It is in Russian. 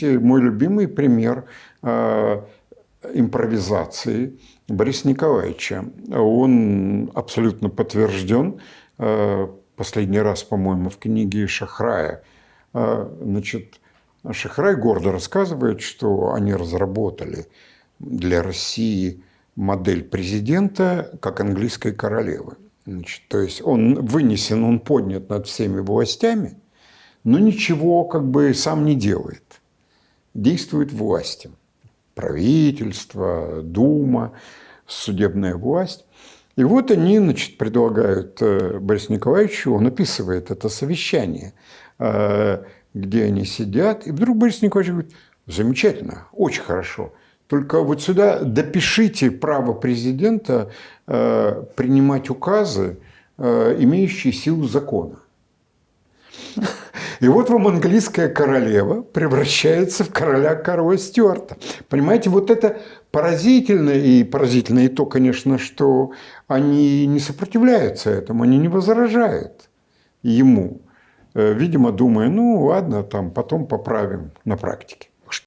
Мой любимый пример э, импровизации Бориса Николаевича. Он абсолютно подтвержден. Э, последний раз, по-моему, в книге Шахрая. Э, значит, Шахрай гордо рассказывает, что они разработали для России модель президента как английской королевы. Значит, то есть он вынесен, он поднят над всеми властями, но ничего как бы сам не делает действуют власти. Правительство, Дума, судебная власть. И вот они значит, предлагают э, Борису Николаевичу, он описывает это совещание, э, где они сидят, и вдруг Борис Николаевич говорит, замечательно, очень хорошо, только вот сюда допишите право президента э, принимать указы, имеющие силу закона. И вот вам английская королева превращается в короля Карла Стюарта. Понимаете, вот это поразительно. И поразительно и то, конечно, что они не сопротивляются этому, они не возражают ему. Э, видимо, думая, ну ладно, там потом поправим на практике.